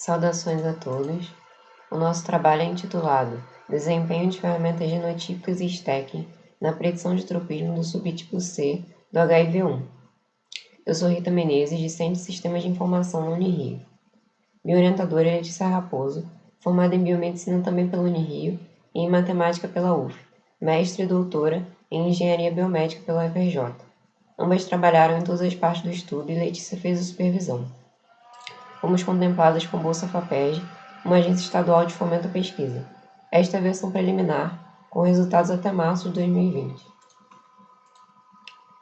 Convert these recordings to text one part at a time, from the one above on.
Saudações a todos. O nosso trabalho é intitulado Desempenho de ferramentas genotípicas e stacking na predição de tropismo do subtipo C do HIV-1. Eu sou Rita Menezes, discente de Sistemas de Informação no Unirio. Minha orientadora é Letícia Raposo, formada em Biomedicina também pela Unirio e em Matemática pela UF, mestre e doutora em Engenharia Biomédica pela UFRJ. Ambas trabalharam em todas as partes do estudo e Letícia fez a supervisão fomos contempladas com Bolsa FAPESD, uma agência estadual de fomento à pesquisa. Esta é a versão preliminar, com resultados até março de 2020.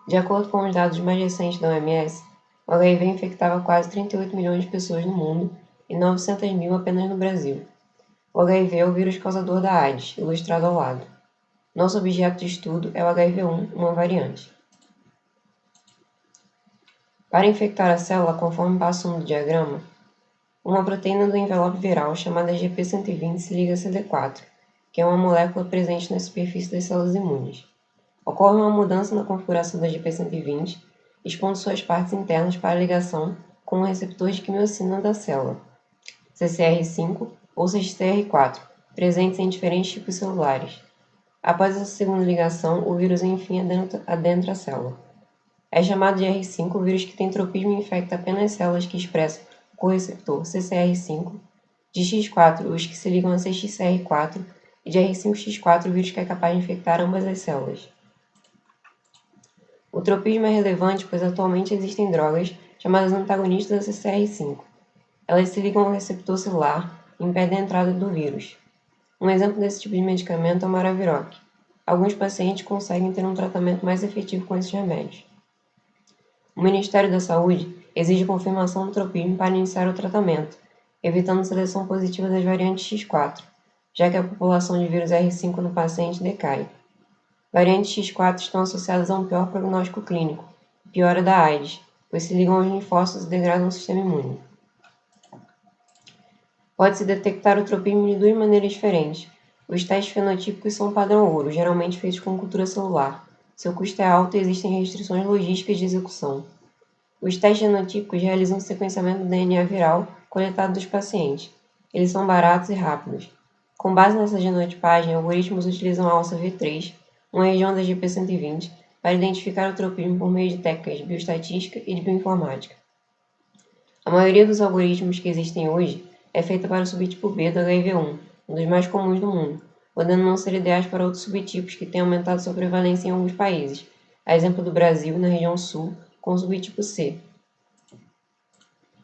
De acordo com os dados mais recentes da OMS, o HIV infectava quase 38 milhões de pessoas no mundo e 900 mil apenas no Brasil. O HIV é o vírus causador da AIDS, ilustrado ao lado. Nosso objeto de estudo é o HIV-1, uma variante. Para infectar a célula, conforme passo no diagrama, uma proteína do envelope viral chamada GP120 se liga a CD4, que é uma molécula presente na superfície das células imunes. Ocorre uma mudança na configuração da GP120, expondo suas partes internas para ligação com o receptor de quimiocina da célula, CCR5 ou CXCR4, presentes em diferentes tipos celulares. Após essa segunda ligação, o vírus enfim adentra a célula. É chamado de R5 o vírus que tem tropismo e infecta apenas células que expressam correceptor CCR5, de X4 os que se ligam a CXCR4 e de R5X4 o vírus que é capaz de infectar ambas as células. O tropismo é relevante pois atualmente existem drogas chamadas antagonistas da CCR5. Elas se ligam ao receptor celular e impedem a entrada do vírus. Um exemplo desse tipo de medicamento é o Maraviroc. Alguns pacientes conseguem ter um tratamento mais efetivo com esses remédios. O Ministério da Saúde exige confirmação do tropismo para iniciar o tratamento, evitando seleção positiva das variantes X4, já que a população de vírus R5 no paciente decai. Variantes X4 estão associadas a um pior prognóstico clínico, piora da AIDS, pois se ligam aos linfócitos e degradam o sistema imune. Pode-se detectar o tropismo de duas maneiras diferentes. Os testes fenotípicos são padrão ouro, geralmente feitos com cultura celular. Seu custo é alto e existem restrições logísticas de execução. Os testes genotípicos realizam o sequenciamento do DNA viral coletado dos pacientes. Eles são baratos e rápidos. Com base nessa genotipagem, algoritmos utilizam a alça V3, uma região da GP120, para identificar o tropismo por meio de técnicas de bioestatística e de bioinformática. A maioria dos algoritmos que existem hoje é feita para o subtipo B do HIV1, um dos mais comuns do mundo, podendo não ser ideais para outros subtipos que têm aumentado sua prevalência em alguns países, a exemplo do Brasil, na região sul, com o subtipo C.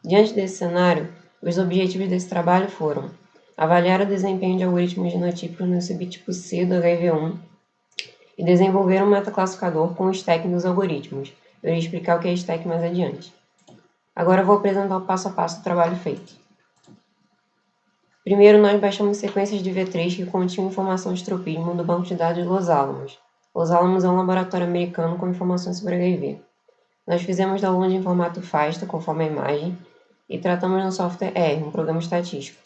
Diante desse cenário, os objetivos desse trabalho foram avaliar o desempenho de algoritmos genotípicos no subtipo C do HIV1 e desenvolver um metaclassificador com o stack dos algoritmos. Eu irei explicar o que é stack mais adiante. Agora vou apresentar o passo a passo do trabalho feito. Primeiro, nós baixamos sequências de V3 que continham informação de tropismo do banco de dados Los Alamos. Los Alamos é um laboratório americano com informações sobre HIV. Nós fizemos download em formato FASTA, conforme a imagem, e tratamos no software R, um programa estatístico.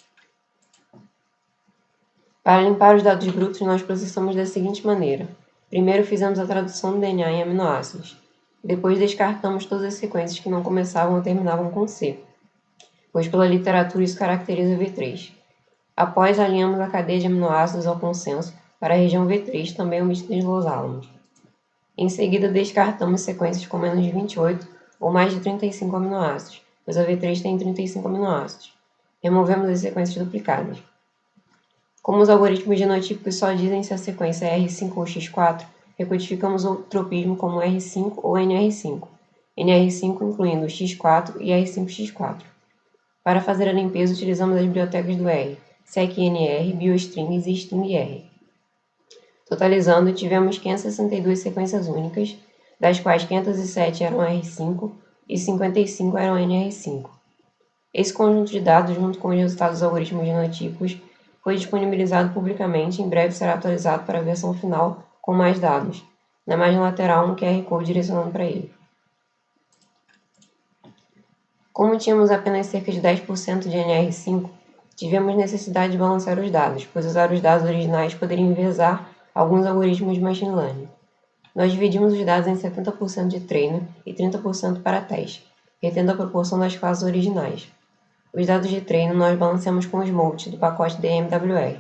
Para limpar os dados brutos, nós processamos da seguinte maneira. Primeiro fizemos a tradução do DNA em aminoácidos. Depois descartamos todas as sequências que não começavam ou terminavam com C, pois pela literatura isso caracteriza V3. Após, alinhamos a cadeia de aminoácidos ao consenso para a região V3, também omitida de Los Alamos. Em seguida, descartamos sequências com menos de 28 ou mais de 35 aminoácidos, pois a V3 tem 35 aminoácidos. Removemos as sequências duplicadas. Como os algoritmos genotípicos só dizem se a sequência é R5 ou X4, recodificamos o tropismo como R5 ou NR5, NR5 incluindo X4 e R5X4. Para fazer a limpeza, utilizamos as bibliotecas do R, SecNR, BioStrings e StringR. Totalizando, tivemos 562 sequências únicas, das quais 507 eram R5 e 55 eram NR5. Esse conjunto de dados, junto com os resultados dos algoritmos genotípicos, foi disponibilizado publicamente e em breve será atualizado para a versão final com mais dados. Na margem lateral, um QR Code direcionando para ele. Como tínhamos apenas cerca de 10% de NR5, tivemos necessidade de balancear os dados, pois usar os dados originais poderia envezar alguns algoritmos de machine learning. Nós dividimos os dados em 70% de treino e 30% para teste, retendo a proporção das classes originais. Os dados de treino nós balanceamos com o SMOUT do pacote DMWR.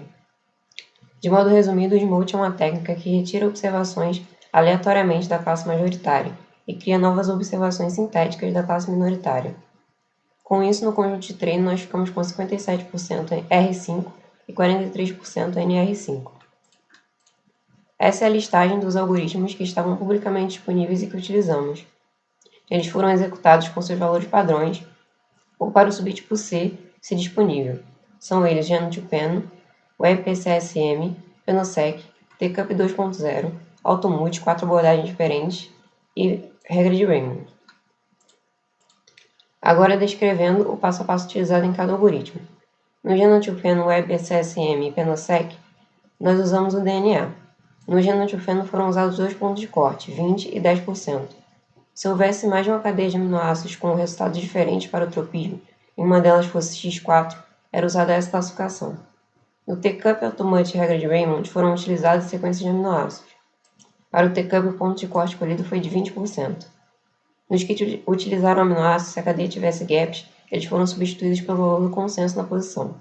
De modo resumido, o SMOUT é uma técnica que retira observações aleatoriamente da classe majoritária e cria novas observações sintéticas da classe minoritária. Com isso, no conjunto de treino, nós ficamos com 57% R5 e 43% NR5. Essa é a listagem dos algoritmos que estavam publicamente disponíveis e que utilizamos. Eles foram executados com seus valores padrões ou para o subtipo C, se disponível. São eles Gen2Pen, WebPCSM, Penosec, TCUP 2.0, Automute, quatro abordagens diferentes e regra de Raymond. Agora descrevendo o passo a passo utilizado em cada algoritmo. No Gen2Pen, WebPCSM e Penosec, nós usamos o DNA. No Gen2Pen foram usados dois pontos de corte, 20% e 10%. Se houvesse mais de uma cadeia de aminoácidos com resultados diferentes para o tropismo, e uma delas fosse X4, era usada essa classificação. No T-Cup Automate e regra de Raymond foram utilizadas sequências de aminoácidos. Para o T-Cup, o ponto de corte escolhido foi de 20%. Nos que utilizaram aminoácidos, se a cadeia tivesse gaps, eles foram substituídos pelo valor do consenso na posição.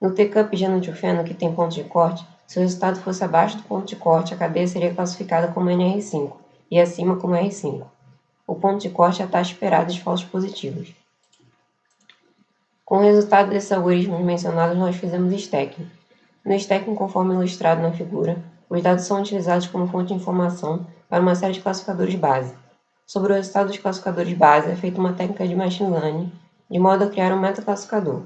No T-Cup genotilfeno, que tem ponto de corte, se o resultado fosse abaixo do ponto de corte, a cadeia seria classificada como NR5 e acima como R5. O ponto de corte é a taxa esperada de falsos positivos. Com o resultado desses algoritmos mencionados, nós fizemos stacking. No stacking, conforme ilustrado na figura, os dados são utilizados como fonte de informação para uma série de classificadores base. Sobre o resultado dos classificadores base, é feita uma técnica de machine learning, de modo a criar um metaclassificador.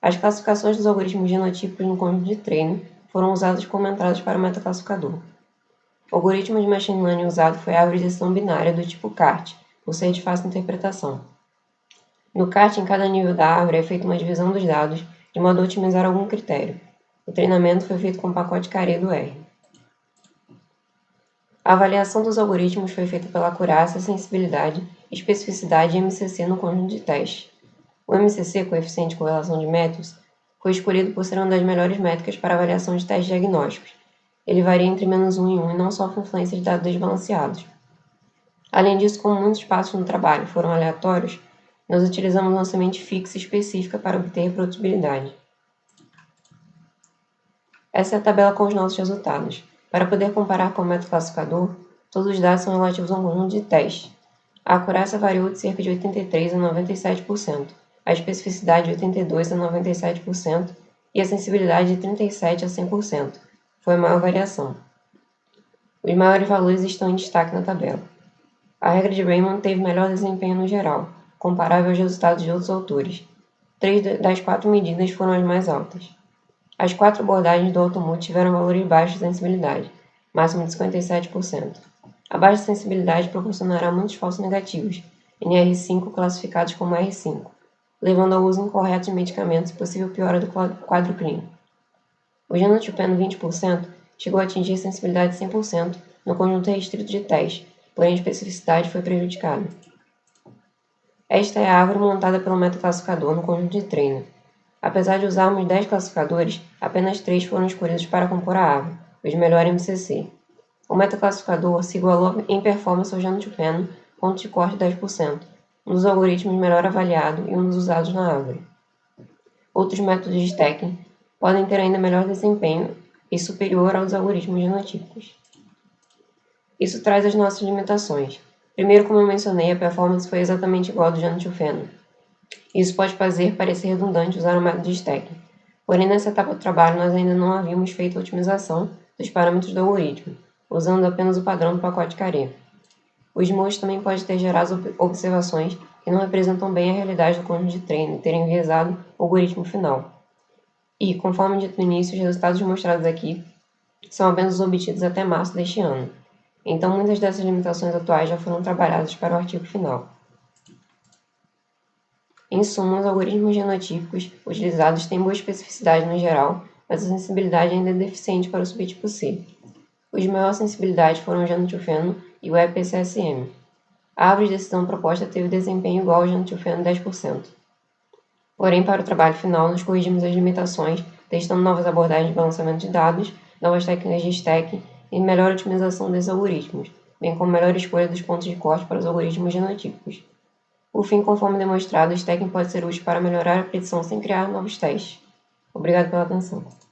As classificações dos algoritmos genotípicos no conjunto de treino foram usadas como entradas para o metaclassificador. O algoritmo de machine learning usado foi a árvore de decisão binária do tipo CART, por ser de fácil interpretação. No CART, em cada nível da árvore é feita uma divisão dos dados, de modo a otimizar algum critério. O treinamento foi feito com o pacote Carê do R. A avaliação dos algoritmos foi feita pela acurácia, sensibilidade, especificidade e MCC no conjunto de testes. O MCC, coeficiente de correlação de métodos, foi escolhido por ser uma das melhores métricas para avaliação de testes diagnósticos, ele varia entre menos 1 e 1 e não sofre influência de dados desbalanceados. Além disso, como muitos passos no trabalho foram aleatórios, nós utilizamos uma semente fixa específica para obter reprodutibilidade. Essa é a tabela com os nossos resultados. Para poder comparar com o método classificador, todos os dados são relativos a um conjunto de testes. A acurácia variou de cerca de 83% a 97%, a especificidade de 82% a 97% e a sensibilidade de 37% a 100% foi a maior variação. Os maiores valores estão em destaque na tabela. A regra de Raymond teve melhor desempenho no geral, comparável aos resultados de outros autores. Três das quatro medidas foram as mais altas. As quatro abordagens do Automute tiveram valores baixos de sensibilidade, máximo de 57%. A baixa sensibilidade proporcionará muitos falsos negativos, NR5 classificados como R5, levando ao uso incorreto de medicamentos e possível piora do quadro clínico. O genotipiano 20% chegou a atingir sensibilidade 100% no conjunto restrito de teste, porém a especificidade foi prejudicada. Esta é a árvore montada pelo metaclassificador no conjunto de treino. Apesar de usarmos 10 classificadores, apenas 3 foram escolhidos para compor a árvore, os melhor MCC. O metaclassificador se igualou em performance ao genotipiano, ponto de corte 10%, um dos algoritmos melhor avaliado e um dos usados na árvore. Outros métodos de stacking podem ter ainda melhor desempenho e superior aos algoritmos genotípicos. Isso traz as nossas limitações. Primeiro, como eu mencionei, a performance foi exatamente igual ao do genotilfeno. Isso pode fazer parecer redundante usar o método de stacking. Porém, nessa etapa do trabalho, nós ainda não havíamos feito a otimização dos parâmetros do algoritmo, usando apenas o padrão do pacote Carê. O SMOOT também pode ter gerado observações que não representam bem a realidade do conjunto de treino e terem enviesado o algoritmo final. E, conforme dito no início, os resultados mostrados aqui são apenas obtidos até março deste ano. Então, muitas dessas limitações atuais já foram trabalhadas para o artigo final. Em suma, os algoritmos genotípicos utilizados têm boa especificidade no geral, mas a sensibilidade ainda é deficiente para o subtipo C. Os de maior sensibilidade foram o genotilfeno e o EPCSM. A árvore de decisão proposta teve desempenho igual ao genotilfeno 10%. Porém, para o trabalho final, nos corrigimos as limitações, testando novas abordagens de balanceamento de dados, novas técnicas de stack e melhor otimização desses algoritmos, bem como melhor escolha dos pontos de corte para os algoritmos genotípicos. Por fim, conforme demonstrado, o stacking pode ser útil para melhorar a predição sem criar novos testes. Obrigado pela atenção.